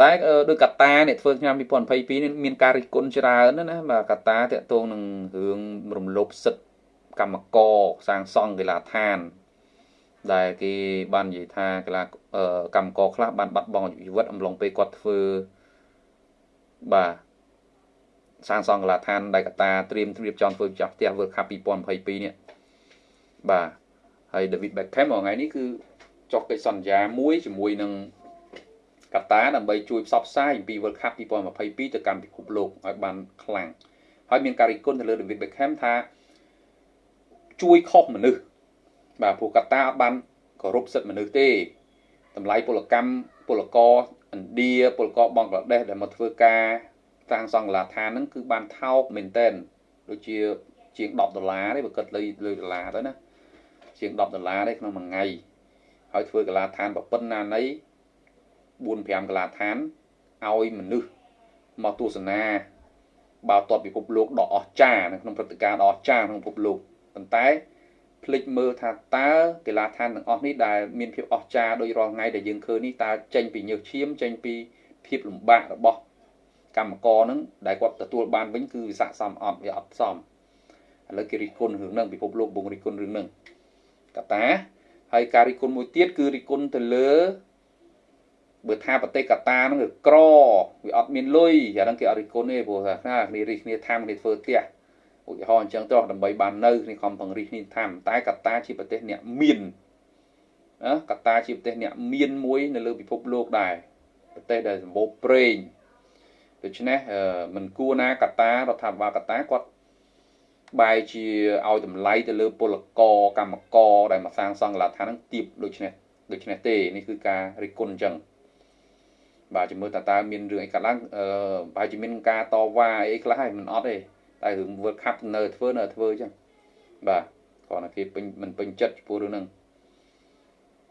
តែដោយកាតាអ្នកធ្វើឆ្នាំ2022នេះមានការរិះគន់ច្រើនណាបាទកាតាតកតងនឹងរឿងរំលោភសិទ្ធិកម្មករសាងសង់កីឡាដ្ឋាន ដែលគេបាននិយាយថាកីឡាកម្មករខ្លះបានបាត់បង់ជីវិតអំឡុងពេលគាត់ធ្វើបាទសាងសង់កីឡាដ្ឋានដែលកតាត្រៀមត្រៀមចង់ធ្វើចាស់ផ្ទះ World Cup 2022នេះបាទហើយ David Beckham ថ្ងៃនេះគឺចុះកិច្ចសន្យាមួយជាមួយនឹង កាតាដើម្បីជួយផ្សព្វផ្សាយអំពី World Cup 2022ទៅកាន់ពិភពលោកឲ្យបានខ្លាំងហើយមានការរិះគន់ទៅលើ David Beckham ថាជួយខុសមនុស្សបាទព្រោះកាតាអត់បានគោរពសិទ្ធិមនុស្សទេតម្លៃពលកម្មពលករឥណ្ឌាពលករបង់ក្លាដេសដែលមកធ្វើការតាំងសង់កលាឋានហ្នឹងគឺបានថោកមែនតែនដូចជាជាង10ដុល្លារទេបើគិតលើលើដុល្លារទៅណាជាង10ដុល្លារទេក្នុងមួយថ្ងៃហើយធ្វើកលាឋានប្រពន្ធណានៃ 4 5កលាឋានឲ្យមនុស្សមកទស្សនាបាល់ទាត់ពិភពលោកដ៏អស្ចារ្យនៅក្នុងព្រឹត្តិការណ៍ដ៏អស្ចារ្យក្នុងពិភពលោកប៉ុន្តែភ្លេចមើលថាតើកីឡាដ្ឋានទាំងអស់នេះដែលមានភាពអស្ចារ្យដូចរាល់ថ្ងៃដែលយើងឃើញនេះតើចេញពីញើសឈាមចេញពីភាពលំបាករបស់កម្មករនឹងដែលគាត់ទទួលបានវិញគឺវាស័ក្តិសមអត់វាអត់សមឥឡូវគេរិះគន់រឿងហ្នឹងពិភពលោកបងរិះគន់រឿងហ្នឹងកតាហើយការរិះគន់មួយទៀតគឺរិះគន់ទៅលើ បើថាប្រទេសកតាហ្នឹងក្រវាអត់មានលុយអាហ្នឹងគេអត់រិះគន់ទេព្រោះថាគ្នារិះគ្នាថាគ្នាធ្វើផ្ទះឧទាហរណ៍អញ្ចឹងទៅដើម្បីបាននៅគ្នាខំពង្រីកគ្នាថាតែកតាជាប្រទេសអ្នកមានណាកតាជាប្រទេសអ្នកមានមួយនៅលើពិភពលោកដែរប្រទេសដែលសម្បូរប្រេងដូច្នេះមិនគួរណាកតារដ្ឋាភិបាលកតាគាត់បែរជាឲ្យតម្លៃទៅលើពលករកម្មករដែលមកសាងសង់កលាដ្ឋានហ្នឹងទៀបដូច្នេះដូច្នេះទេនេះគឺការរិះគន់អញ្ចឹង បាទជំរឿតើតើមានរឿងអីកើតឡើងអឺប្រហែលជាមានការតវ៉ាអីខ្លះហើយមិនអត់ទេតែរឿង World Cup នៅធ្វើនៅធ្វើអញ្ចឹងបាទគ្រាន់តែគេពេញមិនពេញចិត្តចំពោះរឿងហ្នឹង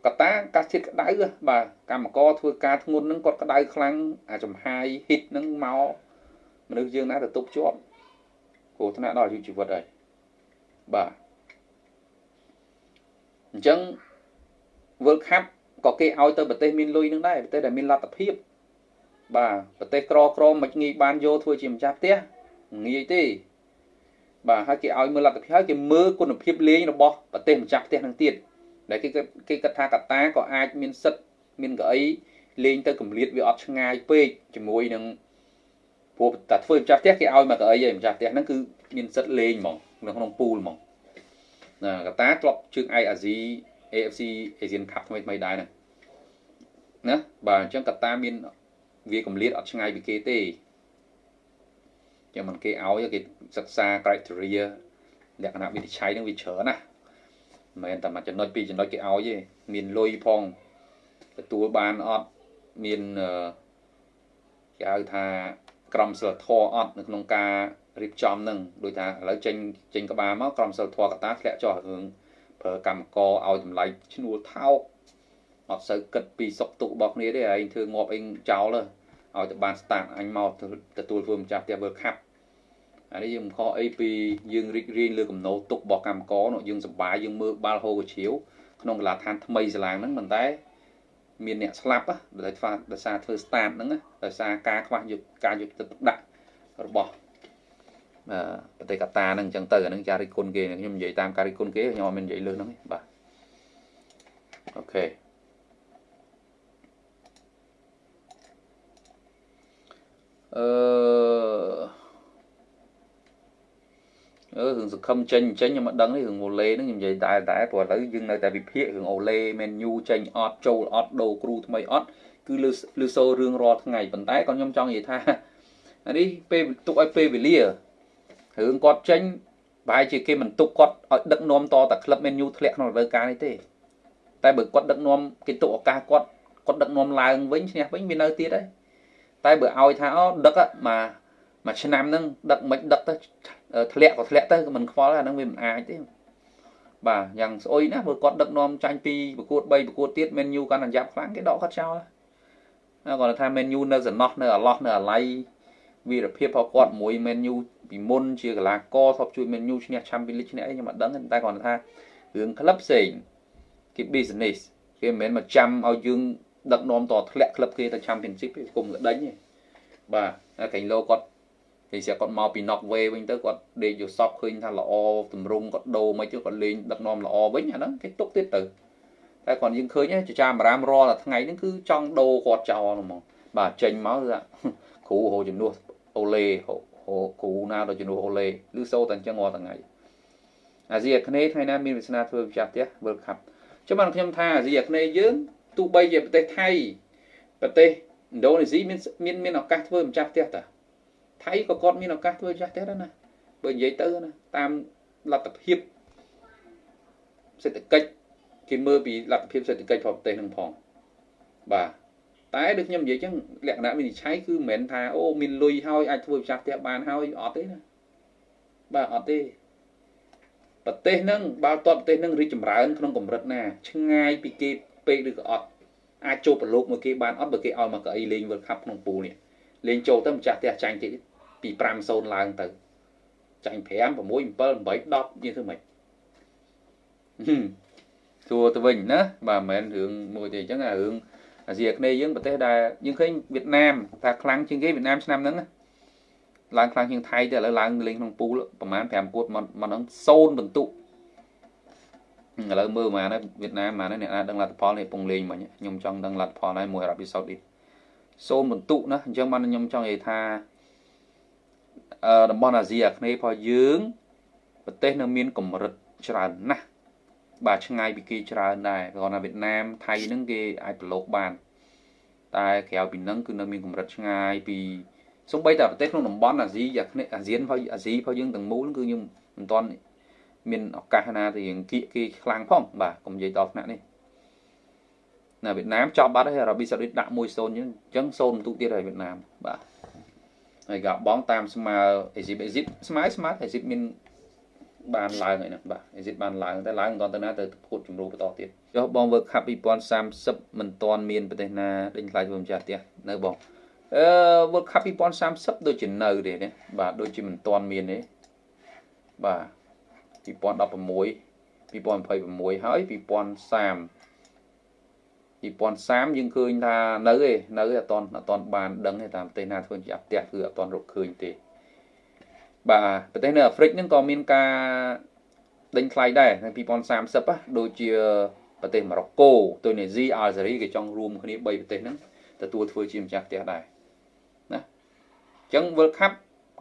កតាកាសធាតុក្តៅបាទកម្មករធ្វើការធ្ងន់ហ្នឹងគាត់ក្តៅខ្លាំងអាចំហាយហ៊ីតហ្នឹងមកមនុស្សយើងណាទៅទប់ជាប់គ្រោះថ្នាក់ដល់អាយុជីវិតហើយបាទអញ្ចឹង World Cup ក៏គេឲ្យទៅប្រទេសមានលុយនឹងដែរប្រទេសដែលមានលទ្ធភាព បាទប្រទេសក្រក្រមិនងាយបានយកធ្វើជាម្ចាស់ផ្ទះងាយទេបាទហើយគេឲ្យមើលលទ្ធភាពហើយគេមើលគុណភាពលេងរបស់ប្រទេសម្ចាស់ផ្ទះនឹងទៀតដែលគេគេគិតថាកតាក៏អាចមានសិទ្ធមានកៅអីលេងទៅកម្លៀតវាអត់ឆ្ងាយពេកជាមួយនឹងព្រោះតែធ្វើម្ចាស់ផ្ទះគេឲ្យមកកៅអីឯងម្ចាស់ផ្ទះហ្នឹងគឺមានសិទ្ធលេងហ្មងនៅក្នុងពូលហ្មងណាកតាធ្លាប់ជើងឯកអាស៊ី AFC Asian Cup ថ្មីថ្មីដែរហ្នឹងណាបាទអញ្ចឹងកតាមាន វាកម្លៀតអត់ឆ្ងាយពីគេទេចឹងមិនគេឲ្យគេសិក្សា criteria លក្ខណៈវិនិច្ឆ័យនឹងវាច្រើនណាមិនមែនតែមួយចំណុចពីរចំណុចគេឲ្យទេមានលុយផងទទួលបានអត់មានគេហៅថាក្រមសិលធម៌អត់នៅក្នុងការរៀបចំនឹងដូចថាឥឡូវចេញចេញក្បាលមកក្រមសិលធម៌កតាធ្លាក់ចុះរឿងប្រើកម្មករឲ្យតម្លៃឈ្នួលថោកអត់សូវគិតពីសុខទុក្ខរបស់គ្នាទេឯងធ្វើងាប់អីចោលទៅ ឲ្យទៅបាន start អញមកទទួលធ្វើម្ចាស់ផ្ទះ World Cup អានេះយើងមិនខុសអីពីយើងរីករាយលើកំណោទុករបស់កម្មករនោះយើងសប្បាយយើងមើលបាល់ហូកជ្រាវក្នុងកីឡាដ្ឋានថ្មីសាឡាងហ្នឹងមិនតែមានអ្នកស្លាប់ដោយថាដោយសារធ្វើ start ហ្នឹងដោយសារការខ្វះយុទ្ធការយុទ្ធទឹកដាក់របស់ប្រទេសកាតាហ្នឹងអញ្ចឹងទៅអាហ្នឹងចារិគុណគេខ្ញុំនិយាយតាមការរិគុណគេខ្ញុំអត់មាននិយាយលើហ្នឹងទេបាទអូខេ អឺអឺរឿងសង្ឃឹមចេញចេញខ្ញុំមិនដឹងទេរឿងអូឡេហ្នឹងខ្ញុំនិយាយតែតែព្រោះឥឡូវយើងនៅតែវិភាគរឿងអូឡេមែនយូចេញអត់ចូលអត់ដូរគ្រូថ្មីអត់គឺលើលើសូរឿងរាល់ថ្ងៃប៉ុន្តែក៏ខ្ញុំចង់និយាយថាអានេះពេលទុកឲ្យពេលវេលារឿងគាត់ចេញប្រហែលជាគេមិនទុកគាត់ឲ្យដឹកនាំតតែក្លឹបមែនយូធ្លាក់ក្នុងរដូវកាលនេះទេតែបើគាត់ដឹកនាំគេទុកឱកាសគាត់គាត់ដឹកនាំឡើងវិញឈ្នះវិញវានៅទៀតដែរ តែបើឲ្យថាអូដឹកមកមួយឆ្នាំហ្នឹងដឹកមិនដឹកទៅធ្លាក់ក៏ធ្លាក់ទៅក៏មិនខ្វល់អាហ្នឹងវាមិនអាចទេបាទយ៉ាងស្អុយណាបើគាត់ដឹកនាំចាញ់ពីប្រកួត3ប្រកួតទៀត Man U កាន់តែយ៉ាប់ខ្លាំងគេដកគាត់ចោលគាត់ថា Man U នៅសំណោះនៅអាឡោះនៅអាឡៃវីរភាពរបស់គាត់មួយ Man U ពីមុនជាកីឡាករធ្លាប់ជួយ Man U ឈ្នះ Champions League ឈ្នះអីខ្ញុំអត់ដឹងតែគាត់ថារឿងក្លឹបផ្សេងគេ business គេមិនមែនមកចាំឲ្យយើង ដឹកនាំតធ្លាក់ក្លឹបគេទៅ Championship ទេគុំក្តេញទេបាទកែងលោគាត់គេស្រាប់គាត់មកពី Norway វិញទៅគាត់ដេកយកសពឃើញថាល្អតម្រង់គាត់ដូរមិនទៅគាត់លេងដឹកនាំល្អវិញអាហ្នឹងគេទុកទៀតទៅតែគាត់យើងឃើញចចាមរាមរាល់តែថ្ងៃហ្នឹងគឺចង់ដូរគាត់ចោលហ្មងបាទចេញមកគឺគ្រូហៅជំនួសអូឡេគ្រូណាដល់ជំនួសអូឡេឬសូតែអញ្ចឹងរាល់ថ្ងៃអាស៊ីអាគ្នេយ៍ថ្ងៃណាមានវាសនាធ្វើវិចារផ្ទះ World Cup ចាំបានខ្ញុំថាអាស៊ីអាគ្នេយ៍យើង ទោះបីជាប្រទេសថៃប្រទេសឥណ្ឌូនេស៊ីមានមានមានឱកាសធ្វើម្ចាស់ផ្ទះតាថៃក៏គាត់មានឱកាសធ្វើម្ចាស់ផ្ទះដែរណាបើនិយាយទៅណាតាមលទ្ធភាពសេដ្ឋកិច្ចគេមើលពីលទ្ធភាពសេដ្ឋកិច្ចរបស់ប្រទេសនឹងផងបាទតែដូចខ្ញុំនិយាយចឹងលក្ខណៈវិនិច្ឆ័យគឺមិនមែនថាអូមានលុយហើយអាចធ្វើម្ចាស់ផ្ទះបានហើយអត់ទេណាបាទអត់ទេប្រទេសហ្នឹងបើតបប្រទេសហ្នឹងរីកចម្រើនក្នុងកម្រិតណា ឆ្ងាយពីគេ ពេកឬក៏អត់អាចចូលប្រឡូកមួយគេបានអត់បើគេឲ្យមកកៅអីលេង World Cup ក្នុងពូលនេះលេងចូលទៅម្ចាស់ផ្ទះចាញ់តិចពី5-0ឡើងទៅចាញ់5 6 7 8 10យើងធ្វើម៉េចសួរទៅវិញណាបាទមិនមែនរឿងមួយទេអញ្ចឹងអារឿងអាស៊ីអាគ្នេយ៍យើងប្រទេសដែលយើងឃើញវៀតណាមថាខ្លាំងជាងគេវៀតណាមឆ្នាំហ្នឹងឡើងខ្លាំងជាងថៃតែឥឡូវឡើងលេងក្នុងពូលប្រហែល5គួតមកមកហ្នឹង0បន្ទុក ឥឡូវមើលមកណាវៀតណាមមកណាអ្នកណាដឹងលទ្ធផលនេះពងលេងមិញខ្ញុំចង់ដឹងលទ្ធផលហើយមួយអារ៉ាប៊ីសាអូឌីតសូនបន្ទុកណាអញ្ចឹងបានខ្ញុំចង់និយាយថាអឺតំបន់អាស៊ីអាគ្នេយ៍របស់យើងប្រទេសនៅមានកម្រិតច្រើនណាស់បាទឆ្ងាយពីគេច្រើនដែរគ្រាន់តែវៀតណាមថៃហ្នឹងគេអាចប្រឡូកបាន តែក្រៅពីហ្នឹងគឺនៅមានកម្រិតឆ្ងាយពីសូម្បីតែប្រទេសក្នុងតំបន់អាស៊ីអាគ្នេយ៍អាស៊ានរបស់អាស៊ីរបស់យើងទាំងមូលគឺខ្ញុំមិនទាន់ មានឱកាសណាទៅរៀងគៀកគេខ្លាំងផងបាទកុំនិយាយដល់ថ្នាក់នេះនៅវៀតណាមចប់បាត់ហើយអារ៉ាប៊ីសាអូឌីតដាក់1-0អញ្ចឹង0បន្ទុកទៀតហើយវៀតណាមបាទហើយក៏បងតាមស្មើអេស៊ីបអេស៊ីបស្មើស្មើអេស៊ីបមានបានឡើងហើយណាបាទអេស៊ីបបានឡើងតែឡើងមិនទាន់ទៅណាទៅភូតជំរូបន្តទៀតចុះបង World Cup 2030មិនទាន់មានប្រទេសណាដេញខ្លាចធ្វើម្ចាស់ផ្ទះនៅបងអឺ World Cup 2030ដូចជានៅទេណាបាទដូចជាមិនទាន់មានទេបាទ 2016 2026ហើយ2030 2030យើងឃើញថានៅឯនៅអត់តអត់តបានដឹងទេតាមប្រទេសណាធ្វើជាផ្ទះគឺអត់តរកឃើញទេបាទប្រទេសនៅអាហ្វ្រិកហ្នឹងក៏មានការដេញថ្លៃដែរនៅ2030ណាដូចជាប្រទេសម៉ារ៉ុកកូទូនេស៊ីអាល់ហ្សេរីគេចង់រួមគ្នា3ប្រទេសហ្នឹងទទួលធ្វើជាម្ចាស់ផ្ទះដែរណាអញ្ចឹង World Cup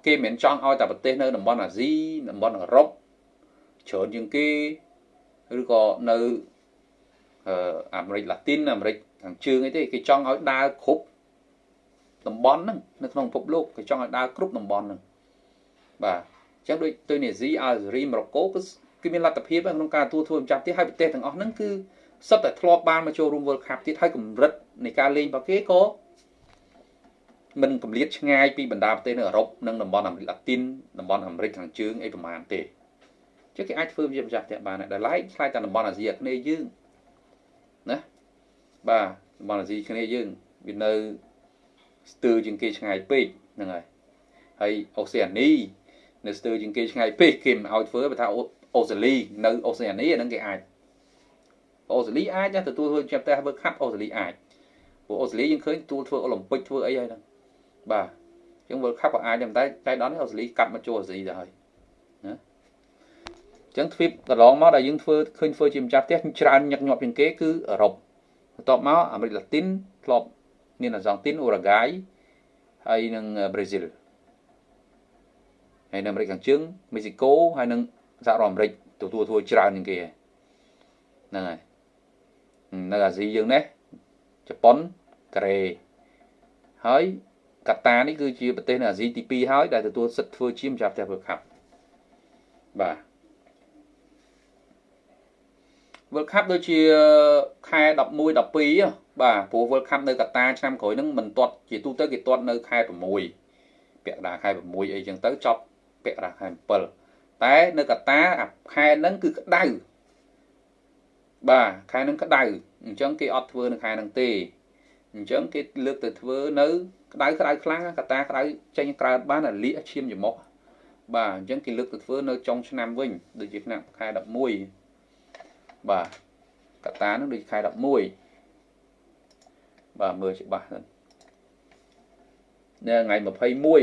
គេមិនមែនចង់ឲ្យតែប្រទេសនៅតំបន់អាស៊ីតំបន់អឺរ៉ុប ច្រើនជាងគេឬក៏នៅអាមេរិកឡាទីនអាមេរិកខាងជើងអីទេគេចង់ឲ្យដើរគ្រប់តំបន់ហ្នឹងនៅក្នុងពិភពលោកគេចង់ឲ្យដើរគ្រប់តំបន់ហ្នឹងបាទអញ្ចឹងដូចទូនេស៊ីអាល់ហ្សេរីម៉ូរ៉ូកូគឺគឺមានលទ្ធភាពក្នុងការទទួលធ្វើម្ចាស់ទៀតហើយប្រទេសទាំងអស់ហ្នឹងគឺសុទ្ធតែធ្លាប់បានមកចូលរួម World Cup ទៀតហើយកម្រិតនៃការលេងរបស់គេក៏មិនកម្រិតឆ្ងាយពីបណ្ដាប្រទេសនៅអឺរ៉ុបនិងតំបន់អាមេរិកឡាទីនតំបន់អាមេរិកខាងជើងអីប្រហែលទេ ចឹងគេអាចធ្វើជាម្ចាស់ផ្ទះបានដែរឡែកឆ្លើយតែតំបន់អាស៊ីអាគ្នេយ៍យើងណាបាទតំបន់អាស៊ីគ្នាយើងវានៅស្ទើរជាងគេឆ្ងាយពេកហ្នឹងហើយហើយអូសេអានីនៅស្ទើរជាងគេឆ្ងាយពេកគេមិនឲ្យធ្វើបើថាអូស្ត្រាលីនៅអូសេអានីអាហ្នឹងគេអាចអូស្ត្រាលីអាចទទួលធ្វើចាប់តែធ្វើខាប់អូស្ត្រាលីអាចព្រោះអូស្ត្រាលីយើងឃើញទទួលធ្វើអូឡ িম্প ិកធ្វើអីហើយហ្នឹងបាទអញ្ចឹង World Cup ក៏អាចដែរតែចៃដន្យអូស្ត្រាលីកាត់មកចូលអាស៊ីទៅហើយណា ចឹងទ្វីបកន្លងមកដែលយើងធ្វើឃើញធ្វើជាម្ចាស់ផ្ទះច្រើនញឹកញាប់ជាងគេគឺអឺរ៉ុបបន្ទាប់មកអាមេរិកឡាទីនធ្លាប់មានអាសង់ទីនអូរ៉ាហ្គាយហើយនិងប្រេស៊ីលហើយនៅអាមេរិកខាងជើងមេស៊ីកូហើយនិងសហរដ្ឋអាមេរិកទទួលធ្វើច្រើនជាងគេហ្នឹងហើយនៅអាស៊ីយើងនេះជប៉ុនកូរ៉េហើយកាតានេះគឺជាប្រទេសនៅអាស៊ីទី2ហើយដែលទទួលសិទ្ធិធ្វើជាម្ចាស់ផ្ទះ World Cup បាទ World Cup ដូចជាខែ11 12បាទព្រោះ World Cup នៅកាតាឆ្នាំក្រោយហ្នឹងមិនទាត់ជាទូទៅគេទាត់នៅខែ6ពាក់កណ្ដាលខែ6អីចឹងទៅចប់ពាក់កណ្ដាលខែ7តែនៅកាតាខែហ្នឹងគឺក្តៅបាទខែហ្នឹងក្តៅអញ្ចឹងគេអត់ធ្វើនៅខែហ្នឹងទេអញ្ចឹងគេលើកទៅធ្វើនៅក្តៅក្តៅខ្លាំងកតាក្តៅចេញក្រើតបានអាលៀកឈាមច្រមុះបាទអញ្ចឹងគេលើកទៅធ្វើនៅចុងឆ្នាំវិញដូចជាឆ្នាំខែ11 បាទកតានឹងដូចខែ11បាទមើលច្បាស់ហ្នឹងនៅថ្ងៃ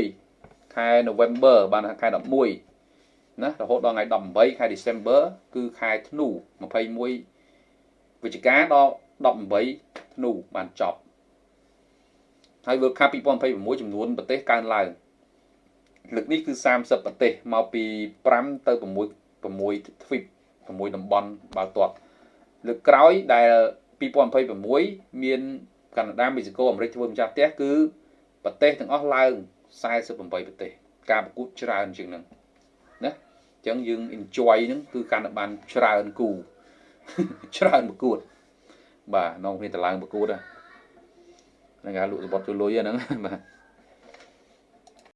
21ខែ November បានខែ11ណារហូតដល់ថ្ងៃ18ខែ December គឺខែធ្នូ21វិច្ឆិកាដល់18ធ្នូបានចប់ហើយ World Cup 2026ចំនួនប្រទេសកើនឡើងលើកនេះគឺ30ប្រទេសមកពី5ទៅ6 6ទ្វីប 6តំបន់បាល់ទាត់លើកក្រោយដែល2026មានកាណាដាមេស៊ីកូអាមេរិកធ្វើម្ចាស់ផ្ទះគឺប្រទេសទាំងអស់ឡើង48ប្រទេសការប្រកួតច្រើនជាងហ្នឹងណាអញ្ចឹងយើង enjoy ហ្នឹងគឺកាន់តែបានច្រើនគូច្រើនប្រកួត បាទនងគ្នាតឡើងប្រកួតហ្នឹងគេលក់សបុតជួយលុយហ្នឹងបាទ